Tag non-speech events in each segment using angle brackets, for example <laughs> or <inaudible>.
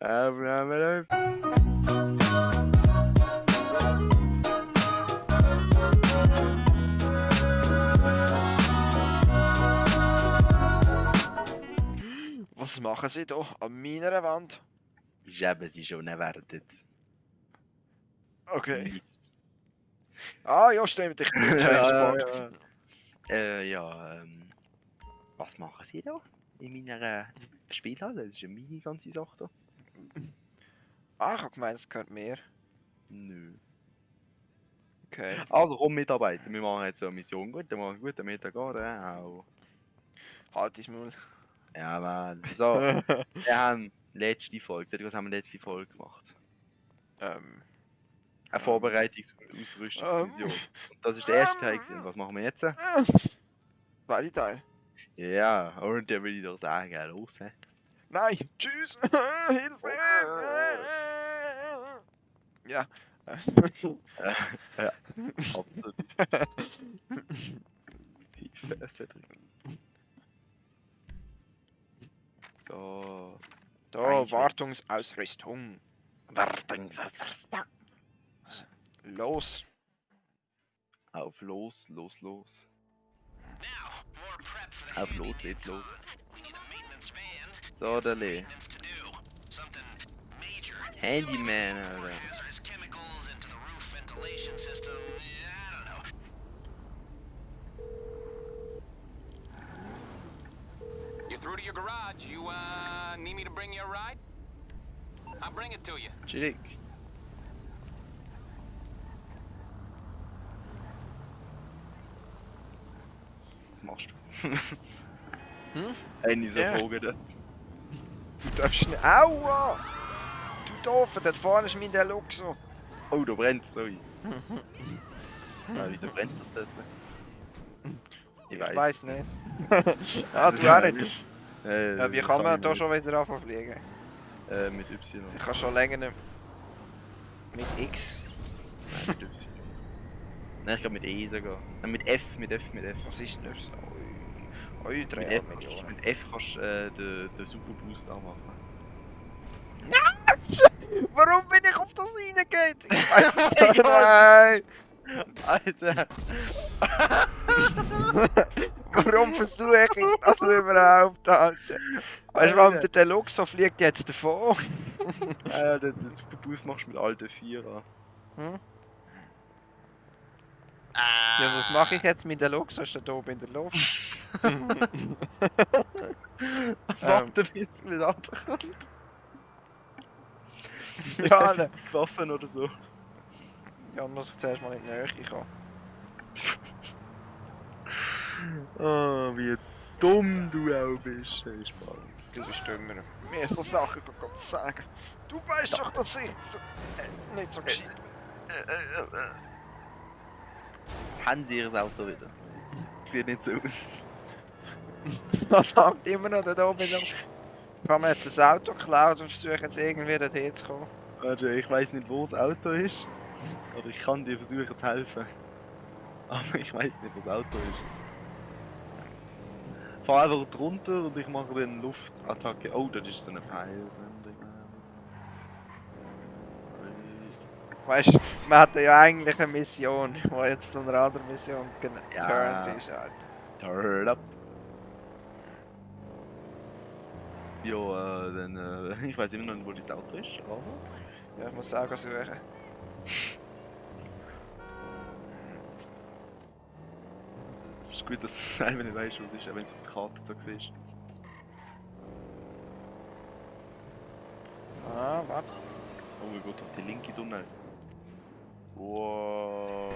Aufnahme. Was machen sie da an meiner Wand? Ich habe sie schon erwartet. Okay. Ah ja, stimmt, ich bin <laughs> James ja, Bond. Äh, ja, ähm, was machen Sie da in meiner äh, Spielhalle? Das ist ja meine ganze Sache da. Ah, ich hab gemeint, es gehört mehr. Nö. Okay. Also komm mitarbeiten, wir machen jetzt so eine Mission. Guten Morgen, guten Mittag, oder? Auch. Halt dein Maul. Ja, Mann. So, <laughs> wir haben letzte Folge. Seht ihr, was haben wir letzte Folge gemacht? ähm, Eine Vorbereitungs- und Ausrüstungsmission. Und das ist der erste Teil. Gewesen. Was machen wir jetzt? <laughs> Zweite Teil. Ja, und dann will ich doch sagen, los. hä? Nein, tschüss. <laughs> Hilfe. Ja. ja, absolut. Hilfe, Cedric. So. Da, Wartungsausrüstung. Wartungsausrüstung. Los. Auf los, los, los. Auf los, geht's los. So, der Lee. Handyman, Alter. Your garage. You, uh, need me to bring you a ride? I'll bring it to you. Chillig. Was machst du? <laughs> Hm? Eine so Ja. Da. Du darfst nicht. Aua! Du doof, dort vorne ist mein Deluxo. Oh, da brennt's, sorry. <laughs> ah, wieso brennt das dort? Ich Ich weiß. weiß nicht. <laughs> ah, du auch nicht. Äh, Ja, wie das kann sag man ich da nicht. schon wieder anfangen fliegen? Äh, mit Y. Ich kann schon länger nicht. Mit X. Nein, mit Y. Nein, ich glaube mit E sogar. Nein, mit F, mit F, mit F. Was ist denn das? Ui, ui Mit 3 F, Millionen. mit F kannst du äh, den, den Super Boost anmachen. Warum bin ich auf das <laughs> reingeht? Ich weiß es nicht. Nein! Alter! <laughs> Warum versuche ich das überhaupt, Alter? Weißt du, warum der Deluxo fliegt jetzt davon? äh, den, den Super Boost machst du mit alten 4 an. Hm? Ja, was mache ich jetzt mit Deluxo? Ist der da oben in der Luft? <laughs> Warte, bis es wieder abkommt. <laughs> Ja, ne. mit Waffen oder so. Ja, muss ich zuerst mal in die Nähe kommen. Oh, wie dumm du auch bist. Hey, Spaß. Du bist dümmer. Mir ist das Sache Gott sagen. Du weißt doch, dass ich so, äh, nicht so gescheit Haben sie ihr Auto wieder? Sieht nicht so aus. <laughs> Das sagt immer noch da oben. Ich habe mir jetzt ein Auto geklaut und versuche jetzt irgendwie dorthin zu kommen. Warte, ich weiß nicht, wo das Auto ist. Aber ich kann dir versuchen zu helfen. Aber ich weiß nicht, wo das Auto ist. Fahr einfach drunter und ich mache dann Luftattacke. Oh, das ist so eine Peilsendung. Weißt du, wir hatten ja eigentlich eine Mission, die jetzt zu einer anderen Mission Ja. ist. Alter. Turn up. Ja, äh, dann, äh, <laughs> ich weiß immer noch nicht, wo das Auto ist, aber... Ja, ich muss auch suchen. Es ist gut, dass du <laughs> selber nicht weißt, was ist, wenn es auf der Karte so siehst. Ah, warte. Oh mein Gott, auf die linke Tunnel. Wow.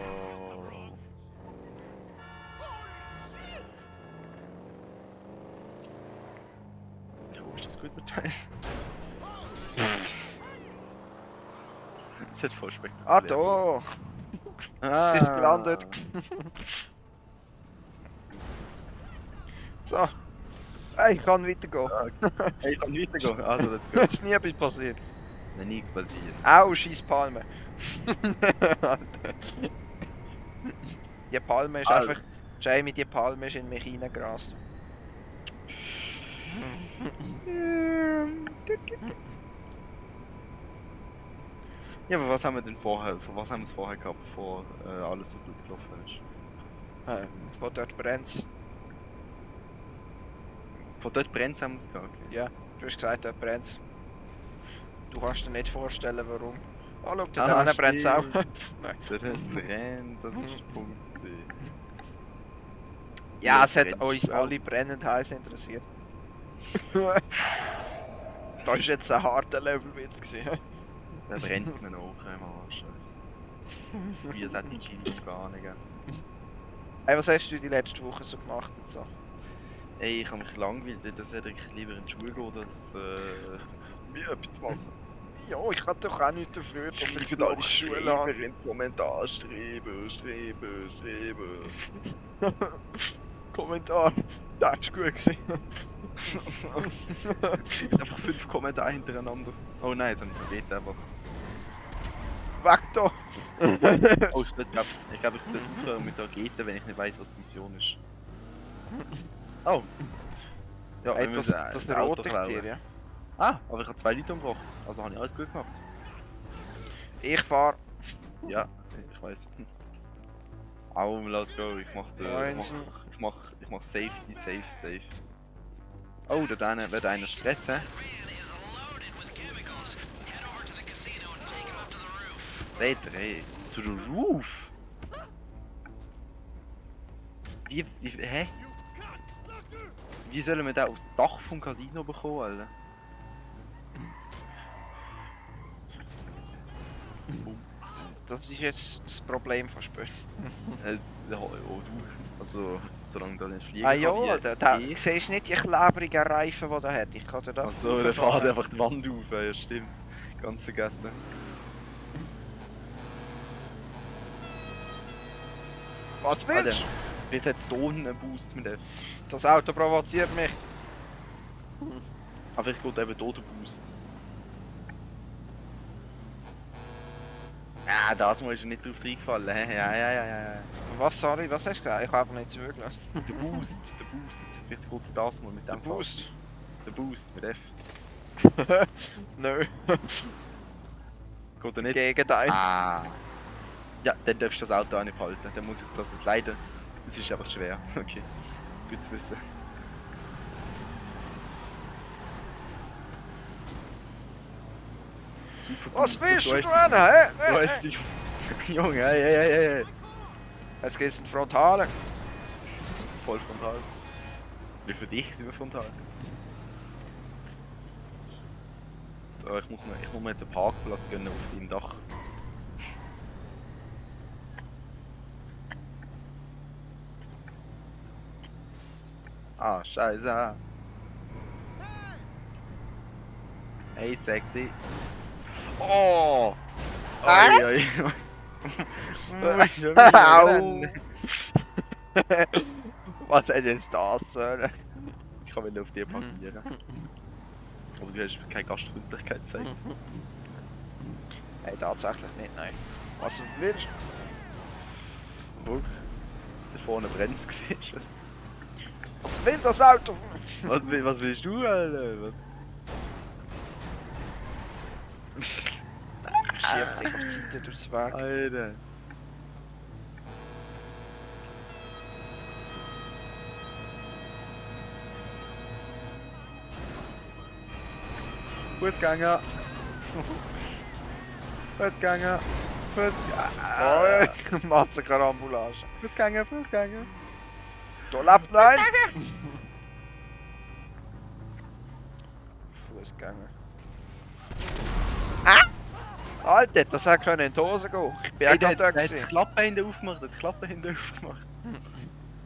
Ja, wo ist das gute Teil? <laughs> Das hat voll spektakulär. Ah, da! <laughs> Es ist gelandet. So. Ich kann weitergehen. Hey, ich kann weitergehen. Also, let's go. Jetzt <laughs> ist nie etwas passiert. Wenn nichts passiert. Au, scheiß Palme. <laughs> Die Palme ist Alter. einfach. Jamie, die Palme ist in mich reingerast. Ja, aber was haben wir denn vorher, von was haben wir es vorher gehabt, bevor äh, alles so gut gelaufen ist? Äh, von dort brennt's. Von dort brennt haben wir es gehabt, okay. Ja, du hast gesagt, dort brennt's. Du kannst dir nicht vorstellen, warum. Oh, schau, Ah, dort ah, brennt's auch. stimmt. <laughs> Nein. Dort hat es brennt, das ist der Punkt. Ja, Ja, es hat brennt uns auch. alle brennend heiß interessiert. <laughs> das ist jetzt ein harter Levelwitz gewesen. Der brennt mir noch im Arsch. Wie es hat die Chili gar nicht gegessen. Hey, was hast du die letzte Woche so gemacht und so? Ey, ich habe mich langweilt, dass hätte ich lieber in die Schule gehen, als äh, mir etwas machen. Ja, ich kann doch auch nicht dafür, dass ich da alle die Schule habe. in den Kommentar, Streben, Streben, Streben. Kommentar. Das ist gut gewesen. <laughs> einfach fünf Kommentare hintereinander. Oh nein, dann vergeht einfach. Weg da! Oh, ich glaube, ich, glaub, ich sollte aufhören mit der Rakete, wenn ich nicht weiß, was die Mission ist. <laughs> Oh! Ja, wir das, das ist ein ein Auto roter klauen. Tier, ja. Ah, aber ich habe zwei Leute umgebracht. Also habe ich alles gut gemacht. Ich fahr. Ja, ich weiß. Au, let's go. Ich mach, den, ich mach, ich mach, ich mach Safety, safe, safe. Oh, da drinnen wird einer Stress, hä? Seht ihr, ey. Zu der Roof? Wie, wie, hä? Wie sollen wir da aufs Dach vom Casino bekommen, Alter? Das ist jetzt das Problem von Spöll. <laughs> Es, ja, oh, du. Also, solange da nicht fliegen Ah kann, ja, da, da ich. siehst du nicht die klebrigen Reifen, die er hat. Ich kann dir das Achso, der fährt einfach die Wand auf, ja stimmt. Ganz vergessen. Was Alter, willst du? Wird jetzt einen Boost mit F. Das Auto provoziert mich. Aber ich geht eben hier der Boost. Ah, das Mal ist er nicht drauf reingefallen. Ja, ja, ja, ja. Was, sorry, was hast du gesagt? Ich habe einfach nicht zugelassen. Der Boost, der Boost. Vielleicht geht das mal mit dem Boost? Fall. Der Boost mit F. <laughs> Nö, Geht er nicht? Gegenteil. Ah. Ja, dann darfst du das Auto auch nicht behalten. Dann muss ich das es leider. Es ist einfach schwer. <laughs> Okay. Gut zu wissen. Super Was willst du hast- tun? Hä? Du hast dich. <laughs> Junge, hey, hey, hey, hey. Jetzt geht's in Frontale. Voll frontal. Wie für dich sind wir frontal. So, ich muss mir, ich muss mir jetzt einen Parkplatz gönnen auf deinem Dach. Ah, scheiße. Hey, sexy. Oh! Oi, oi, <laughs> Au. <laughs> Was hat jetzt das? Ich kann wieder auf dir parkieren. Aber du hast keine Gastfreundlichkeit gezeigt. Hey, tatsächlich nicht, nein. Was willst du? Guck, da vorne brennt <laughs> es gesehen. Was will das Auto? Was, will- was willst du, Alter? Was? <laughs> Schieb dich auf die Seite durchs Weg. Alter. Fußgänger. Fußgänger. Fußgänger. Oh, <laughs> macht sich eine Ambulance. Fußgänger, Fußgänger. Da lebt noch ein. Fußgänger. Ah! Alter, das hätte können in die Hose gehen. Ich bin auch der, gerade da der hat die. Klappe hinten aufgemacht, hat die Klappe hinten aufgemacht.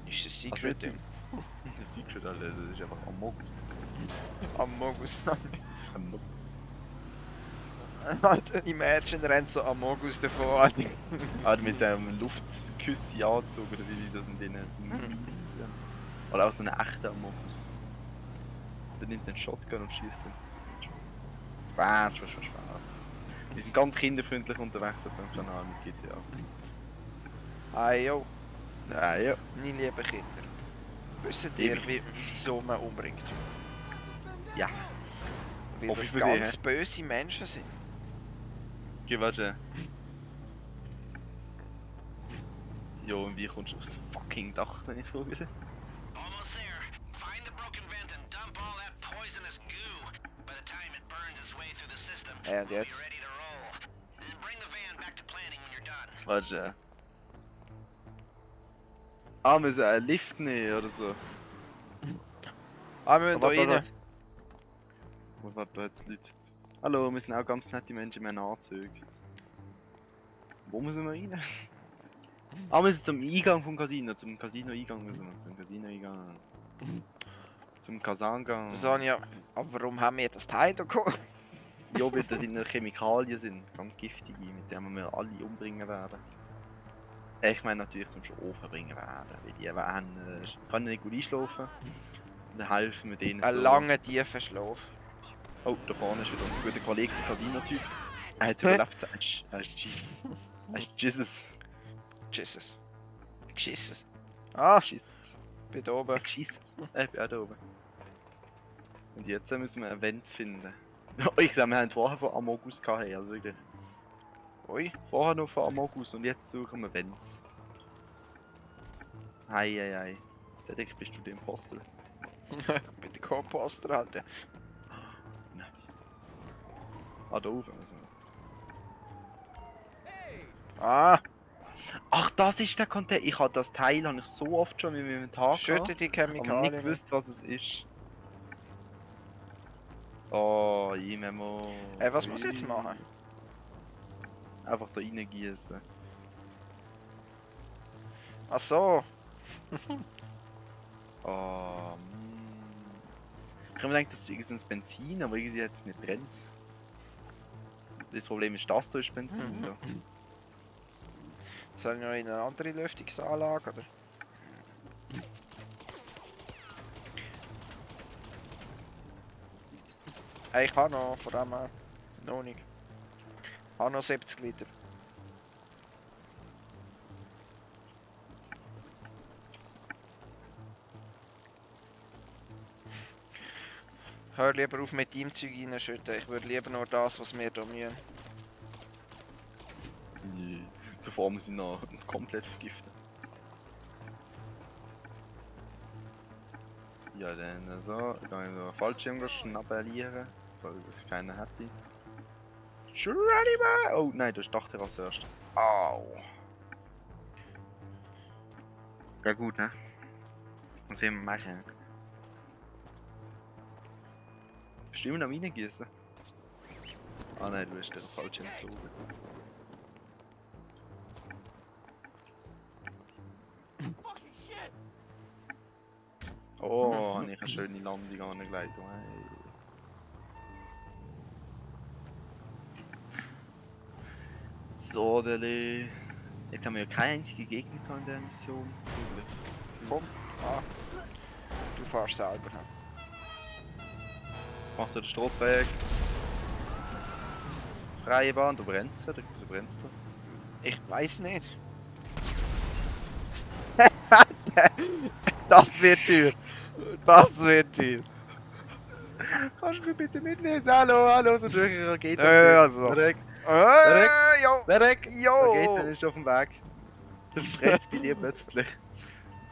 Ist das Also Secret im <laughs> Das Secret, Alter, das ist einfach Amogus. Amogus? Amogus. Alter, Imagine rennt so Amogus davon. <laughs> Alter. Ah, mit dem Luftküsse-Anzug oder wie die das in denen. Oder auch so einen echten Amogus. Der nimmt den Shotgun und schießt ins Gesicht. Spaß, Spaß, Spaß, Spaß. Wir sind ganz kinderfreundlich unterwegs auf dem Kanal mit GTA. Hey yo, Ja, ja. meine lieben Kinder. Wisst ihr, wie so man umbringt? Ja. Weil Hoffe das ganz böse Menschen sind. Geh, warte. Jo, und wie kommst du aufs fucking Dach, wenn ich frage? Almost there. Find the broken vent and dump all that poisonous goo. By the time it burns its way through the system, And we'll be jetzt? ready to roll. And bring the van back to planning when you're done. Warte. Ah, wir müssen einen Lift nehmen oder so. Ah, wir müssen da rein. Wo warten jetzt Leute? Hallo, wir sind auch ganz nette Menschen, wir haben Anzüge. Wo müssen wir rein? <laughs> ah, wir müssen zum Eingang vom Casino, zum Casino-Eingang müssen wir, zum Casino-Eingang. Zum Kasangang. Sonja, aber warum haben wir das Teil da geholt? Ja, weil da drin Chemikalien sind, ganz giftige, mit denen wir alle umbringen werden. Äh, Ich meine natürlich zum Schlafen bringen werden, weil die werden, äh, können nicht gut einschlafen. Dann helfen wir denen Ein so. langer, tiefer Schlaf. Oh, da vorne ist wieder unser guter Kollege, der Casino-Typ. Er hat <laughs> überlebt. Er ist, Jesus. Er ist Jesus. Jesus. Jesus. Ah, Jesus. bin da oben. Jesus. Ich bin auch da oben. Und jetzt müssen wir ein Event finden. <laughs> Ich glaube, wir haben vorher von Amogus gehabt, also wirklich. Ui. Vorher noch von Amogus und jetzt suchen wir hei, hei. Cedric, bist du der Imposter? <laughs> Bin der Co-Poster, Alter. Ah, da oben. Also. Ah, Ach, das ist der Container. Ich habe das Teil habe ich so oft schon in meinem Inventar schütte die gehabt, aber nicht Chemikalien. gewusst, was es ist. Oh, ich Memo. Ey, was muss ich jetzt machen? Einfach da reingießen. Ach so. Oh, <laughs> mm. Ich habe mir gedacht, das ist irgendein Benzin, aber irgendwie jetzt nicht brennt. Das Problem ist, das da ist Benzin. Mhm. da. Soll ich noch in eine andere Lüftungsanlage, oder? Ich habe noch, von dem her, noch nicht. Ich habe noch 70 Liter. Hör lieber auf mit deinem Zeug reinschütten. Ich würde lieber nur das, was wir hier mühen. Nee. Bevor wir sie noch komplett vergiften. Ja, dann so. Ich kann noch Fallschirm schnappellieren, falls ich keinen hätte. Shreddy man! Oh nein, du hast Dachterrasse erst. Au! Ja gut, ne? Was will man machen? Bist du immer noch reingießen? Ah nein, du hast den Fallschirm gezogen. <laughs> Oh, habe ich eine schöne Landung angelegt. Hey. So, Dele. Jetzt haben wir ja keine einzige Gegner in der Mission. Komm. Ah. Du fährst selber. ne? Macht er den Strasse weg. Freie Bahn, du brennst oder wieso brennst du? Ich weiß nicht. <laughs> das wird teuer. Das wird teuer. Kannst du mich bitte mitnehmen? Hallo, hallo, so durch eine Rakete. Ja, ja, so. Derek, Äh, jo. Derek, Jo. Rakete ist auf dem Weg. Du brennst bei dir plötzlich.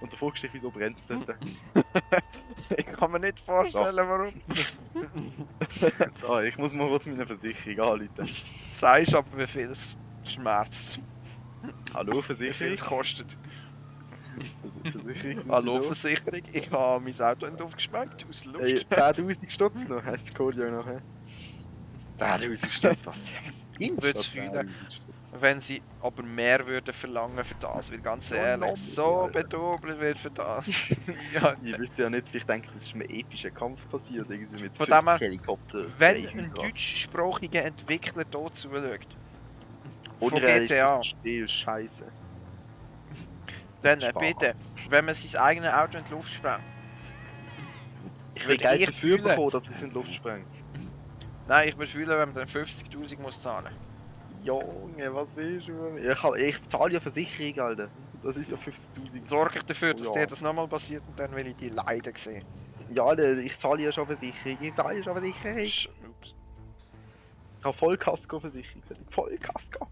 Und du fragst dich, wieso brennt es <laughs> dort? Ich kann mir nicht vorstellen, warum. <laughs> so, ich muss mal kurz meine Versicherung anrufen. Sagst aber, wie viel es schmerzt. Hallo, Wie viel Versicherung? es kostet. Vers- Versicherung Hallo, Sie Versicherung. Ich habe mein Auto nicht aufgeschmeckt aus da? Ey, Luft. 10'000 Stutz noch, heisst ja nachher. 10'000 Stutz, was ist Ich würd's fühlen. Wenn sie aber mehr würden verlangen für das, weil ganz ehrlich, so Alter. bedobelt wird für das. <laughs> <laughs> ja, Ich wüsste ja nicht, ich denke, das ist ein epischer Kampf passiert, irgendwie mit Von 50 dem her, Helikopter. wenn ein deutschsprachiger Entwickler hier zuschaut, von GTA, Stil, Scheiße. dann bitte, wenn man sein eigenes Auto in die Luft sprengt. Ich will Geld dafür fühlen. bekommen, dass ich es in die Luft spreng. Nein, ich würde fühlen, wenn man dann 50'000 muss zahlen. Junge, was willst du? Ich, hab- ich zahle ja Versicherung, Alter. Das ist ja 50.000. Sorge ich dafür, dass Ja. dir das nochmal passiert und dann will ich die leiden sehen. Ja, Alter, ich zahle ja schon Versicherung. Ich zahle ja schon Versicherung. Sch- Ups. Ich habe Vollkasko-Versicherung. Vollkasko.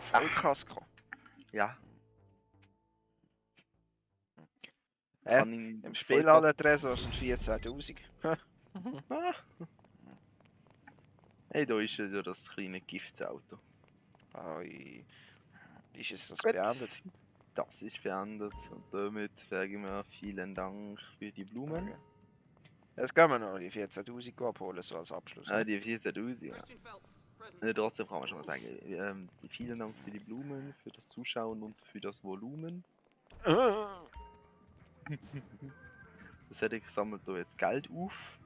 Vollkasko. Ja. Äh, Im Spiel alle Tresor sind 14.000. Hey, da ist ja das kleine Giftsauto. Oi. Ist es das Gut. beendet? Das ist beendet. Und damit sagen wir vielen Dank für die Blumen. Jetzt können wir noch die 14.000 abholen, so als Abschluss. Ah, die 14.000. Ja. Ne, trotzdem kann man schon mal sagen, ähm, vielen Dank für die Blumen, für das Zuschauen und für das Volumen. <laughs> Das hätte ich sammelt da jetzt Geld auf.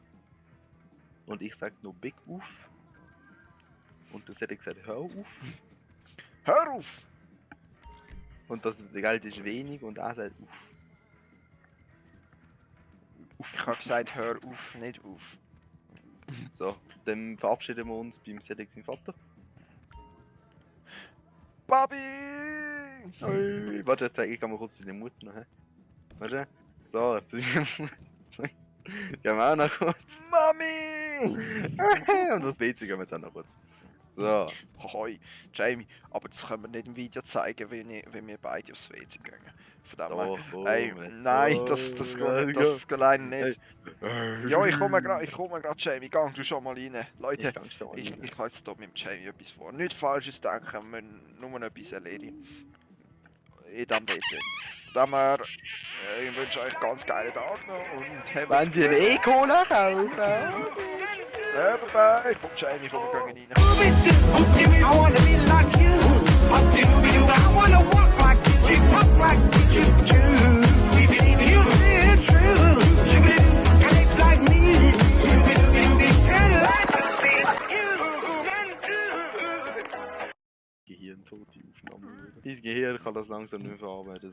Und ich sag nur Big auf. Und das hätte gesagt, hör auf. Hör auf! Und das Geld ist wenig und er sagt auf. Ich habe gesagt, hör auf, nicht auf. So, dann verabschieden wir uns beim Cedric sein Vater. Hey. Warte, jetzt zeige ich mal kurz deine Mutter noch. Warte. So, zu. <laughs> Gehen wir auch noch kurz. Mami! <laughs> Und das WC gehen wir jetzt auch noch kurz. So. Hoi, Jamie, aber das können wir nicht im Video zeigen, wenn, ich, wenn wir beide aufs WC gehen. Von dem komm, ey, nein, das, das, Oh, geht nicht, das geht alleine nicht. Ja, ich komme gerade, ich komme gerade, Jamie, gang du schon mal rein. Leute, Ich ich, ich habe jetzt hier mit dem Jamie etwas vor. Nicht falsches denken, wir müssen nur etwas erledigen. In diesem WC. Von dem her, äh, ich wünsche euch einen ganz geilen Tag noch und Wenn Sie eine E-Cola kaufen. Huppakee, bokzijdig voor de niet. Gehirn tot, die Aufnahme. Mein Gehirn kann dat langsam nu verarbeiten.